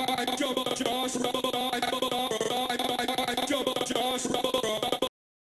I jump, Josh, Josh, Josh, Josh, Josh, Josh, Josh, Josh, Josh,